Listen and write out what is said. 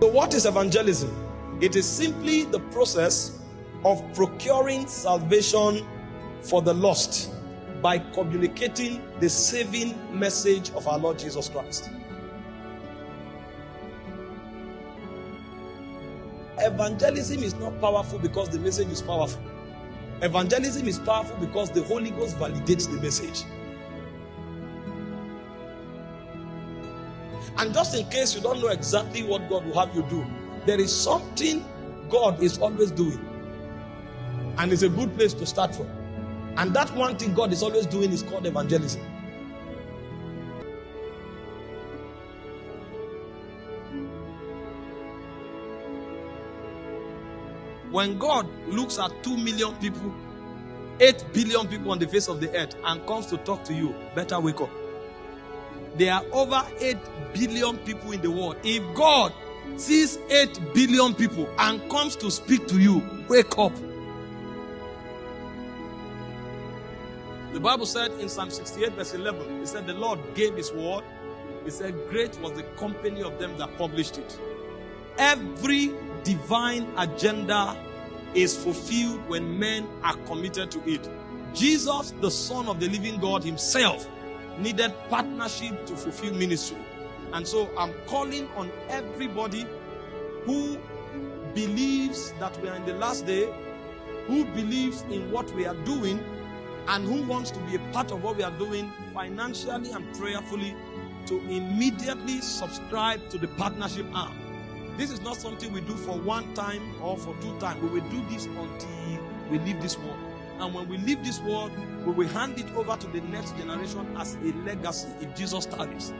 So, what is evangelism? It is simply the process of procuring salvation for the lost by communicating the saving message of our Lord Jesus Christ. Evangelism is not powerful because the message is powerful. Evangelism is powerful because the Holy Ghost validates the message. And just in case you don't know exactly what God will have you do, there is something God is always doing. And it's a good place to start from. And that one thing God is always doing is called evangelism. When God looks at 2 million people, 8 billion people on the face of the earth, and comes to talk to you, better wake up. There are over 8 billion people in the world. If God sees 8 billion people and comes to speak to you, wake up. The Bible said in Psalm 68, verse 11, it said, The Lord gave his word. He said, Great was the company of them that published it. Every divine agenda is fulfilled when men are committed to it. Jesus, the Son of the living God himself, needed partnership to fulfill ministry. And so I'm calling on everybody who believes that we are in the last day, who believes in what we are doing, and who wants to be a part of what we are doing financially and prayerfully to immediately subscribe to the partnership arm. This is not something we do for one time or for two times. We will do this until we leave this world. And when we leave this world, we will hand it over to the next generation as a legacy if Jesus tarries.